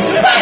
Ah!